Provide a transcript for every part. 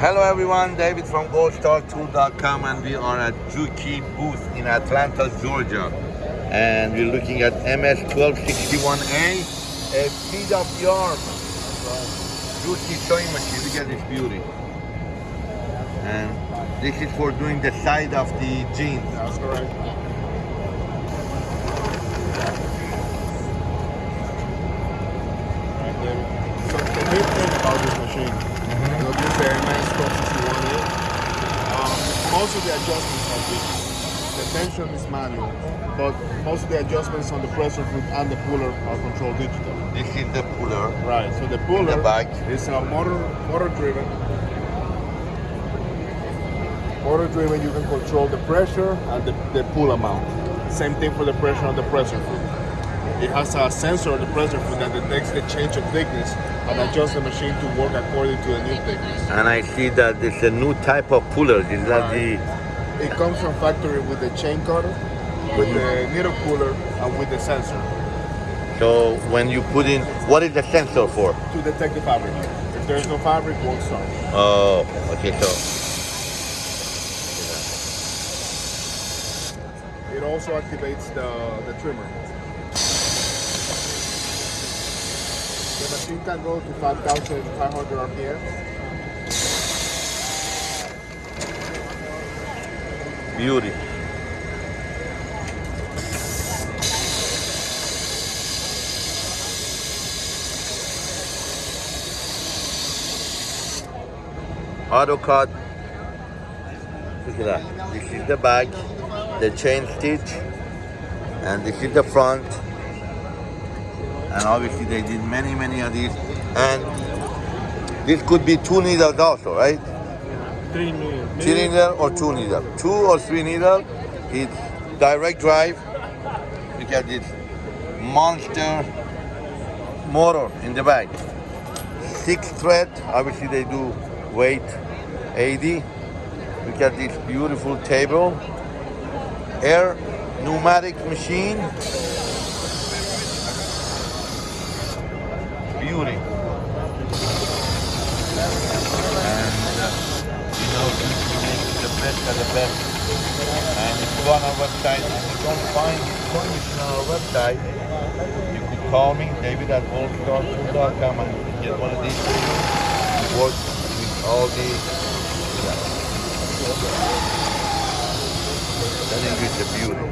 Hello everyone, David from goldstartool.com and we are at Juki booth in Atlanta, Georgia. And we're looking at MS1261A, a feed of yarn. Juki sewing machine, look at this beauty. And this is for doing the side of the jeans. That's correct. Right there. So the main thing about this machine, you know, this is the MS 1261A. Um, most of the adjustments are digital. The tension is manual, but most of the adjustments on the pressure foot and the puller are controlled digital. This is the puller. Right. So the puller the back. is a motor motor driven. Motor driven, you can control the pressure and the, the pull amount. Same thing for the pressure on the pressure foot. It has a sensor on the pressure foot that detects the change of thickness and adjusts the machine to work according to the new thickness. And I see that it's a new type of puller. Is that uh, the It comes from factory with the chain cutter, with the needle puller, and with the sensor so when you put in what is the sensor for? to detect the fabric. If there's no fabric, it won't start. Oh, okay, so It also activates the, the trimmer. The machine can go to 5,500 RPM. beauty. Auto cut. Look at that. This is the back, the chain stitch, and this is the front. And obviously they did many, many of these. And this could be two needles also, right? Three needles. three needle or two needle. Two or three needle, it's direct drive. Look at this monster motor in the back. Six thread, obviously they do weight 80. Look at this beautiful table. Air pneumatic machine. Beauty. And you know, you make the best of the best. And if you go on our website and you don't find machine on our website, you could call me, David at goldstartool.com and get one of these for you. Work with all the, I think it's beauty.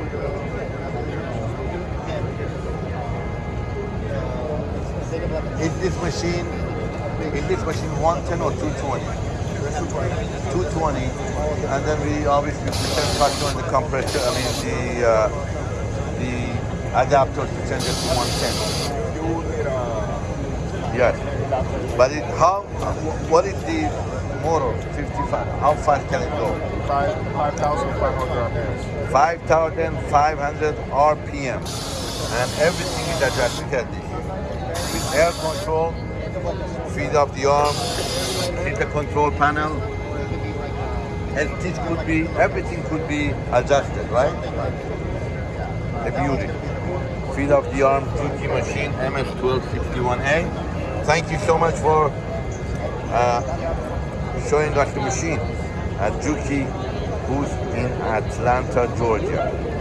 Is this machine, is this machine 110 or 220? 220, and then we obviously pretend customer the compressor, I mean the uh, the adapters to change it to 110. You will need a Yes, but it, how? What is the motor? 55. How fast can it go? five 5,500 RPM. 5,500 RPM, and everything is adjusted. At this. Air control, feed of the arm, the control panel, and this could be, everything could be adjusted, right? The beauty. Feed of the arm, Juki machine, MS1261A. Thank you so much for uh, showing us the machine at Juki booth in Atlanta, Georgia.